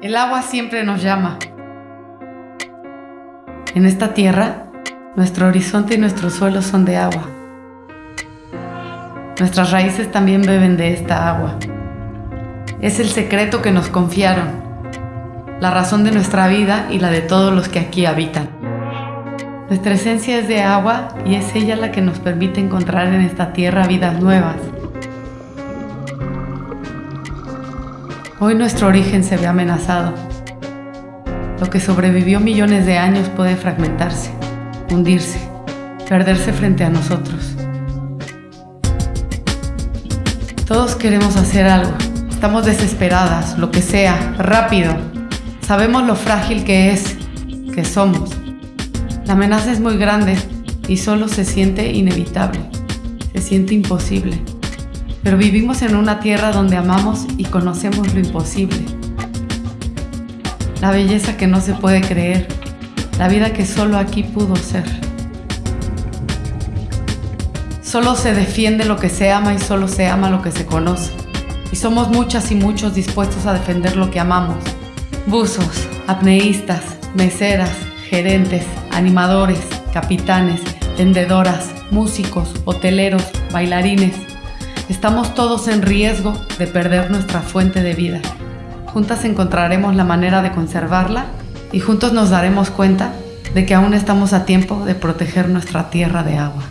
El agua siempre nos llama. En esta tierra, nuestro horizonte y nuestro suelo son de agua. Nuestras raíces también beben de esta agua. Es el secreto que nos confiaron, la razón de nuestra vida y la de todos los que aquí habitan. Nuestra esencia es de agua y es ella la que nos permite encontrar en esta tierra vidas nuevas. Hoy nuestro origen se ve amenazado. Lo que sobrevivió millones de años puede fragmentarse, hundirse, perderse frente a nosotros. Todos queremos hacer algo. Estamos desesperadas, lo que sea, rápido. Sabemos lo frágil que es, que somos. La amenaza es muy grande y solo se siente inevitable. Se siente imposible pero vivimos en una tierra donde amamos y conocemos lo imposible. La belleza que no se puede creer, la vida que solo aquí pudo ser. Solo se defiende lo que se ama y solo se ama lo que se conoce. Y somos muchas y muchos dispuestos a defender lo que amamos. Buzos, apneístas, meseras, gerentes, animadores, capitanes, vendedoras, músicos, hoteleros, bailarines, Estamos todos en riesgo de perder nuestra fuente de vida. Juntas encontraremos la manera de conservarla y juntos nos daremos cuenta de que aún estamos a tiempo de proteger nuestra tierra de agua.